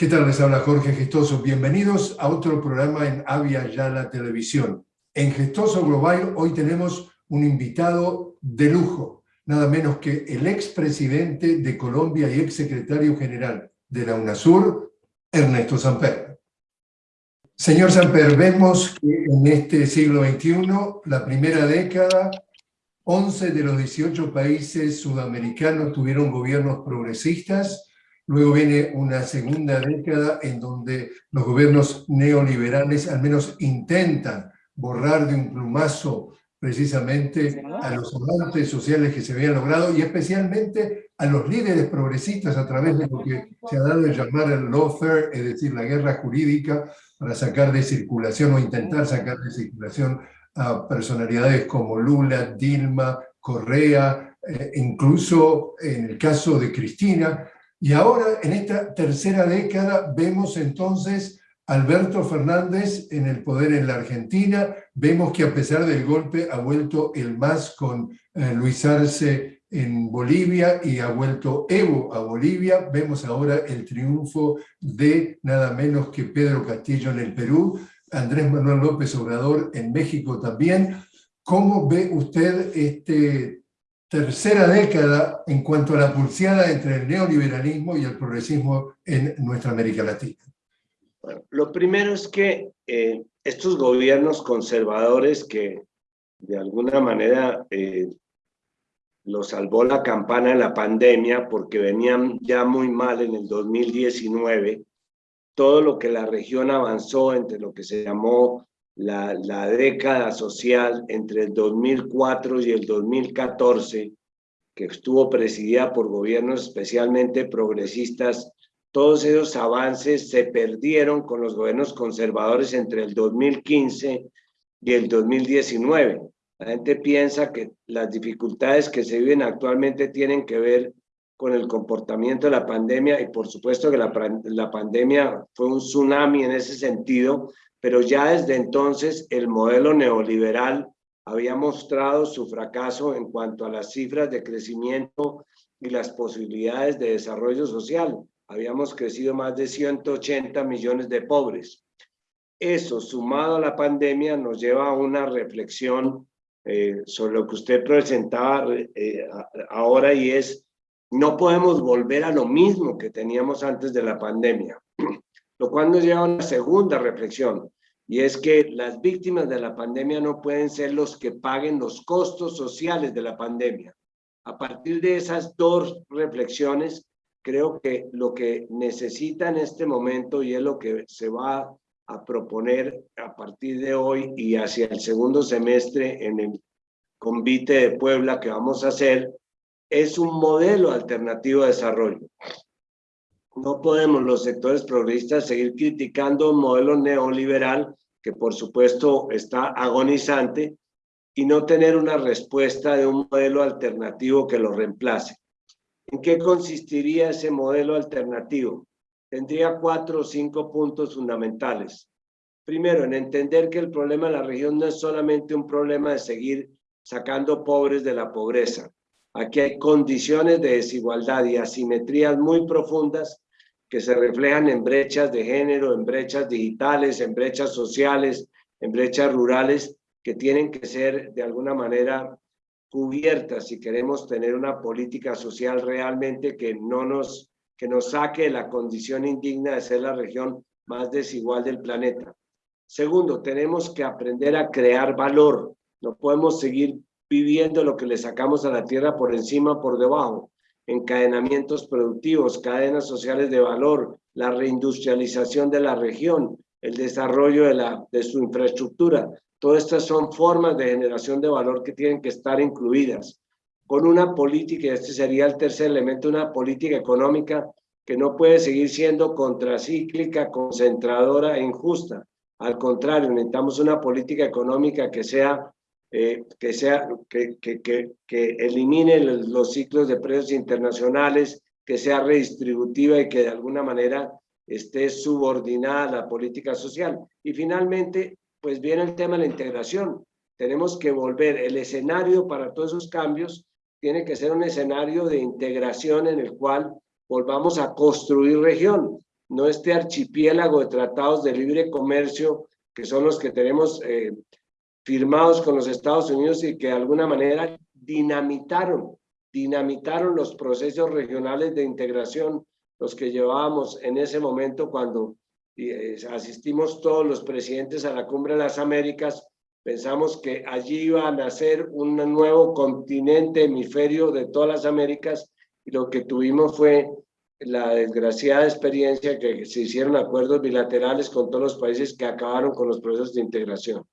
¿Qué tal? Les habla Jorge Gestoso. Bienvenidos a otro programa en Avia Yala Televisión. En Gestoso Global hoy tenemos un invitado de lujo, nada menos que el expresidente de Colombia y exsecretario general de la UNASUR, Ernesto Samper. Señor Samper, vemos que en este siglo XXI, la primera década, 11 de los 18 países sudamericanos tuvieron gobiernos progresistas, Luego viene una segunda década en donde los gobiernos neoliberales al menos intentan borrar de un plumazo precisamente a los avances sociales que se habían logrado y especialmente a los líderes progresistas a través de lo que se ha dado a llamar el lawfare, es decir, la guerra jurídica para sacar de circulación o intentar sacar de circulación a personalidades como Lula, Dilma, Correa, eh, incluso en el caso de Cristina, y ahora, en esta tercera década, vemos entonces Alberto Fernández en el poder en la Argentina. Vemos que a pesar del golpe ha vuelto el MAS con eh, Luis Arce en Bolivia y ha vuelto Evo a Bolivia. Vemos ahora el triunfo de nada menos que Pedro Castillo en el Perú, Andrés Manuel López Obrador en México también. ¿Cómo ve usted este tercera década en cuanto a la pulseada entre el neoliberalismo y el progresismo en nuestra América Latina? Lo primero es que eh, estos gobiernos conservadores que de alguna manera eh, lo salvó la campana en la pandemia porque venían ya muy mal en el 2019, todo lo que la región avanzó entre lo que se llamó la, la década social entre el 2004 y el 2014, que estuvo presidida por gobiernos especialmente progresistas, todos esos avances se perdieron con los gobiernos conservadores entre el 2015 y el 2019. La gente piensa que las dificultades que se viven actualmente tienen que ver con el comportamiento de la pandemia y por supuesto que la, la pandemia fue un tsunami en ese sentido, pero ya desde entonces el modelo neoliberal había mostrado su fracaso en cuanto a las cifras de crecimiento y las posibilidades de desarrollo social. Habíamos crecido más de 180 millones de pobres. Eso, sumado a la pandemia, nos lleva a una reflexión eh, sobre lo que usted presentaba eh, ahora y es, no podemos volver a lo mismo que teníamos antes de la pandemia lo cual nos lleva a una segunda reflexión, y es que las víctimas de la pandemia no pueden ser los que paguen los costos sociales de la pandemia. A partir de esas dos reflexiones, creo que lo que necesita en este momento y es lo que se va a proponer a partir de hoy y hacia el segundo semestre en el convite de Puebla que vamos a hacer, es un modelo alternativo de desarrollo. No podemos los sectores progresistas seguir criticando un modelo neoliberal que por supuesto está agonizante y no tener una respuesta de un modelo alternativo que lo reemplace. ¿En qué consistiría ese modelo alternativo? Tendría cuatro o cinco puntos fundamentales. Primero, en entender que el problema de la región no es solamente un problema de seguir sacando pobres de la pobreza. Aquí hay condiciones de desigualdad y asimetrías muy profundas que se reflejan en brechas de género, en brechas digitales, en brechas sociales, en brechas rurales, que tienen que ser de alguna manera cubiertas si queremos tener una política social realmente que no nos, que nos saque de la condición indigna de ser la región más desigual del planeta. Segundo, tenemos que aprender a crear valor. No podemos seguir viviendo lo que le sacamos a la tierra por encima, por debajo encadenamientos productivos, cadenas sociales de valor, la reindustrialización de la región, el desarrollo de, la, de su infraestructura. Todas estas son formas de generación de valor que tienen que estar incluidas con una política, este sería el tercer elemento, una política económica que no puede seguir siendo contracíclica, concentradora e injusta. Al contrario, necesitamos una política económica que sea eh, que, sea, que, que, que, elimine los ciclos de precios internacionales, que sea redistributiva y que de alguna manera esté subordinada a la política social. Y finalmente, pues viene el tema de la integración. Tenemos que volver, el escenario para todos esos cambios tiene que ser un escenario de integración en el cual volvamos a construir región. no este archipiélago de tratados de libre comercio que son los que tenemos eh, firmados con los Estados Unidos y que de alguna manera dinamitaron, dinamitaron los procesos regionales de integración, los que llevábamos en ese momento cuando eh, asistimos todos los presidentes a la Cumbre de las Américas, pensamos que allí iba a nacer un nuevo continente, hemisferio de todas las Américas, y lo que tuvimos fue la desgraciada experiencia que se hicieron acuerdos bilaterales con todos los países que acabaron con los procesos de integración.